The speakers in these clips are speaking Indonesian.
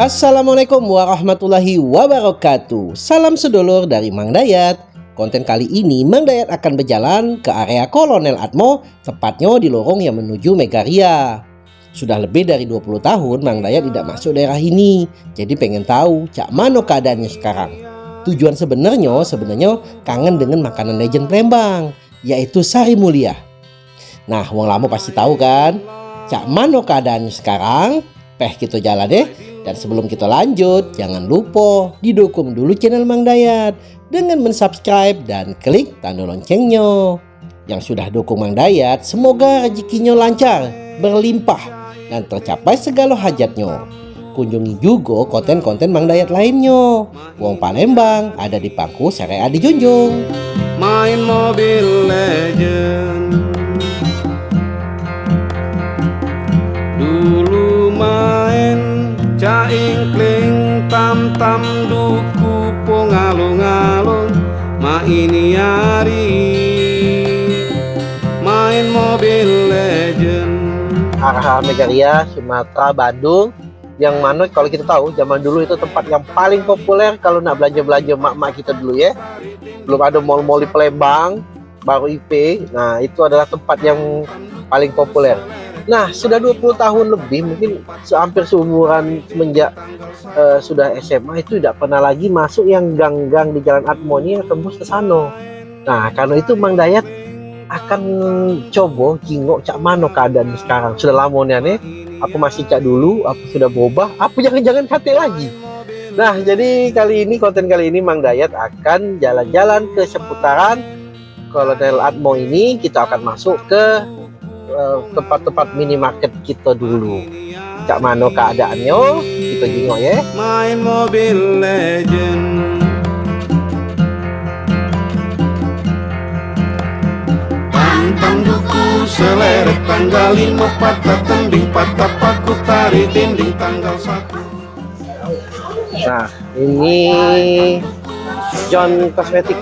Assalamualaikum warahmatullahi wabarakatuh. Salam sedulur dari Mang Dayat. Konten kali ini Mang Dayat akan berjalan ke area Kolonel Atmo Tepatnya di lorong yang menuju Megaria. Sudah lebih dari 20 tahun Mang Dayat tidak masuk daerah ini. Jadi pengen tahu cak mana keadaannya sekarang. Tujuan sebenarnya sebenarnya kangen dengan makanan legend Palembang Yaitu Sari Mulia. Nah wong lama pasti tahu kan? Cak mana keadaannya sekarang Peh kita jalan deh dan sebelum kita lanjut, jangan lupa didukung dulu channel Mang Dayat dengan mensubscribe dan klik tanda loncengnya. Yang sudah dukung Mang Dayat, semoga rezekinya lancar, berlimpah, dan tercapai segala hajatnya. Kunjungi juga konten-konten Mang Dayat lainnya. Wong Palembang ada di Pangku Syariah Junjung. Main mobil legend ini hari Main mobil legend Arah Megaria, Sumatera, Bandung. Yang mana kalau kita tahu zaman dulu itu tempat yang paling populer kalau nak belanja-belanja mak-mak kita dulu ya. Belum ada mall-mall di Palembang baru IP nah itu adalah tempat yang paling populer nah sudah 20 tahun lebih mungkin hampir seumuran semenjak uh, sudah SMA itu tidak pernah lagi masuk yang gang-gang di Jalan Atmoni yang tembus ke sana nah karena itu Mang Dayat akan coba jingok cak mano keadaan sekarang. Sudah lama nih aku masih cak dulu aku sudah berubah. Aku jangan-jangan kate lagi. Nah jadi kali ini konten kali ini Mang Dayat akan jalan-jalan ke seputaran Kolonel Atmo ini. Kita akan masuk ke tempat-tempat uh, minimarket kita dulu. Cak mano keadaannya kita jingok ya. Main mobil legend. Seleret tanggal lima patah tending patah paku tari dinding tanggal satu. Nah ini John Kosmetik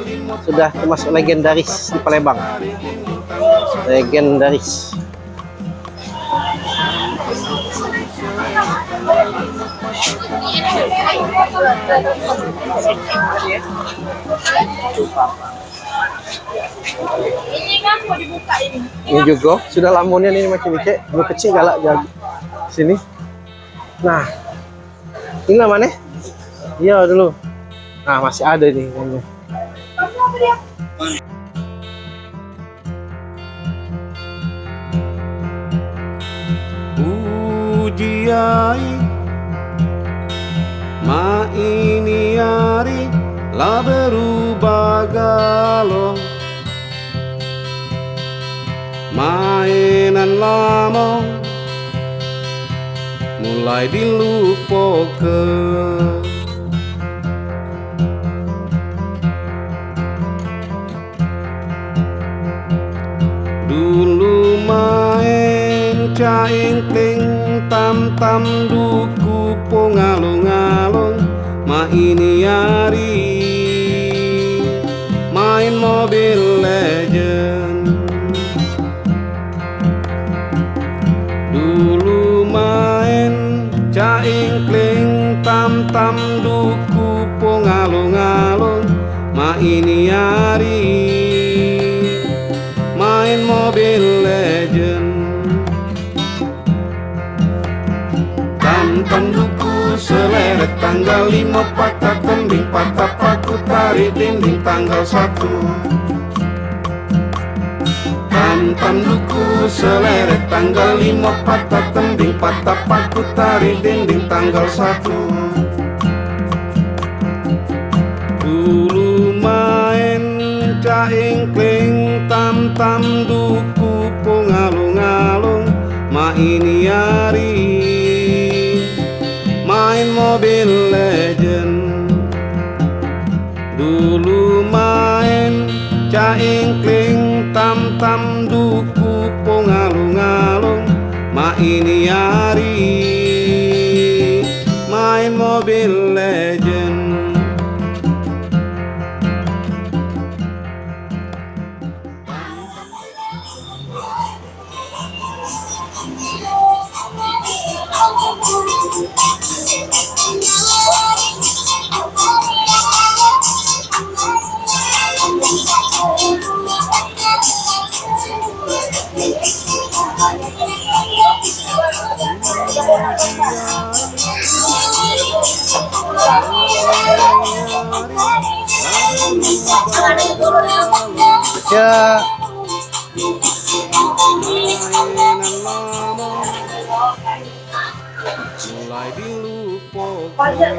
sudah termasuk legendaris di Palembang. Legendaris Ini kan mau dibuka ini. Ini juga sudah lamunnya ini macam ini cek, lu kecil galak jadi sini. Nah, ini namanya? Iya dulu. Nah masih ada nih kayaknya. Ujiai La berubah galau. Mainan lama mulai dilupakan. Dulu main caing ting tam tam duku pongalung-alung ma ini hari mobil dulu main caing kling tam tam duku pongalung-alung ma ini seleret tanggal lima patah tembing patah paku tarik dinding tanggal satu. Tam tam duku seleret tanggal lima patah tembing patah paku tarik dinding tanggal satu. Caing kling tam tam duku pungalung-alung ma ini hari main mobil legend. Dulu main caing kling tam tam mulai dilupakan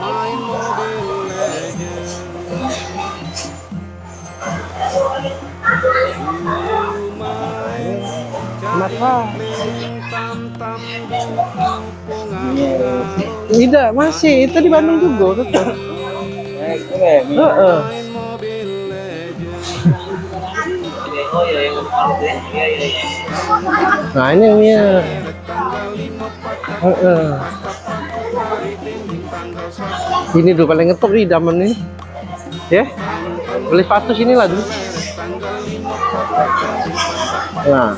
main Mobile Tidak, masih. Itu di Bandung juga, tetap. Legends Nah, ini yang ini. Heeh. Ini dulu paling ngetop nih daman ini. Ya. Beli sepatu sini dulu. Nah.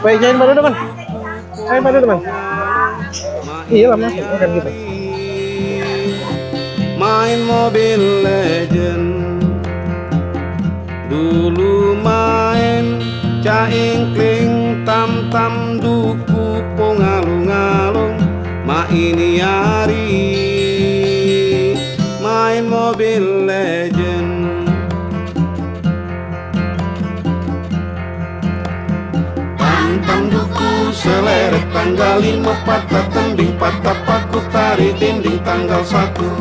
Baik, jangan baru teman. Jangan baru teman. Iya lah masuk kan gitu. main Mobile Legend tam tam duku pongalung alung ma ini hari. Main Mobile Legend. Tam duku seleret tanggal lima patah tending patah paku tari dinding tanggal satu.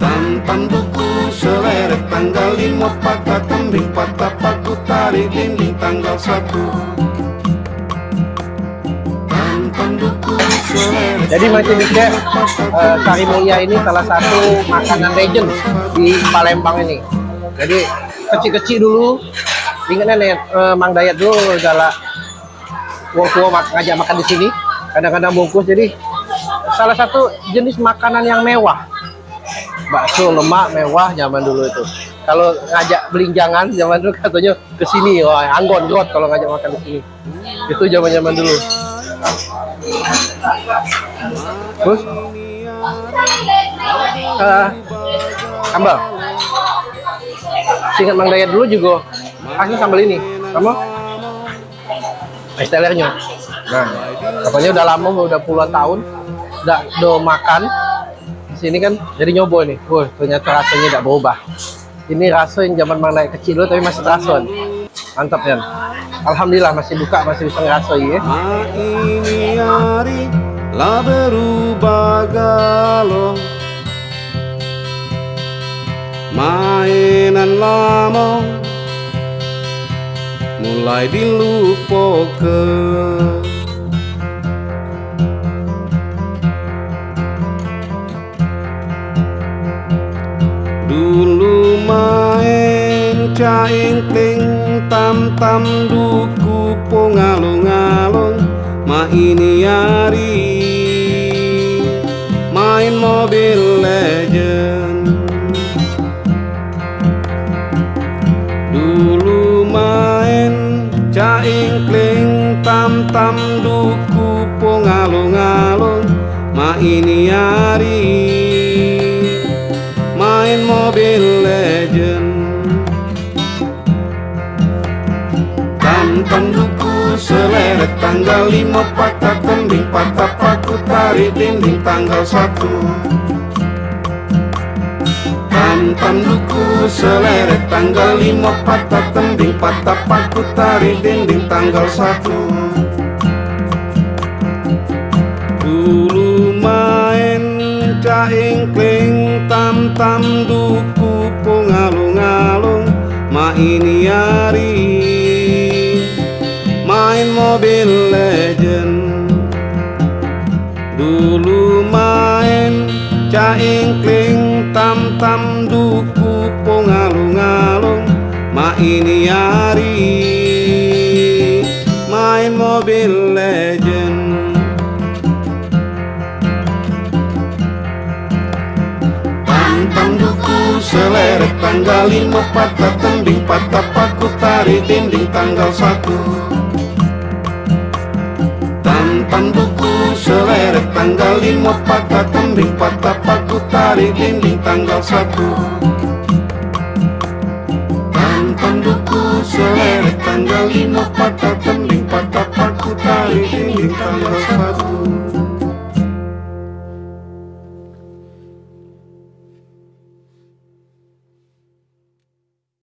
Tam duku seleret tanggal lima patah patah paku tari dinding tanggal satu Jadi masih bisa eh, Sari Mulia ini salah satu makanan legend di Palembang ini. Jadi kecil-kecil dulu, ingatnya nih eh, Mang Dayat dulu adalah wong tua mak- ngajak makan di sini. Kadang-kadang bungkus. Jadi salah satu jenis makanan yang mewah. Bakso lemak mewah zaman dulu itu. Kalau ngajak belinjangan zaman dulu katanya ke sini, wah anggon got kalau ngajak makan di sini. Itu zaman-zaman dulu. Terus eh sambal. Singkat Mang Dayat dulu juga kasih sambal ini. Kamu? Estelernya. Nah, katanya udah lama, udah puluhan tahun, udah do makan sini kan, jadi nyoba nih. Wah, ternyata rasanya tidak berubah. Ini rasa yang zaman Dayat kecil dulu tapi masih terasa. Mantap kan? Alhamdulillah masih buka, masih bisa ngerasoi ya. Ini hari lah berubah Mainan lama mulai dilupakan Dulu main caing kling tam tam duku pongalung alung ma ini hari main Mobile Legend Dulu main caing kling tam tam duku pongalung alung ma ini hari main mobil Legend Tantang duku seleret tanggal lima patah tembing patah paku tarik dinding tanggal satu. Tantang duku seleret tanggal lima patah tembing patah paku tarik dinding tanggal satu. Caing kling tam tam duku pongalung alung ma ini hari main Mobile Legend. Dulu main caing kling tam tam duku pongalung alung ma ini hari main Mobile Legend seleret tanggal lima patah tembing patah paku tarik dinding tanggal satu. Tantan buku seleret tanggal lima patah tembing patah paku tarik dinding tanggal satu. Tantan buku seleret tanggal lima patah tembing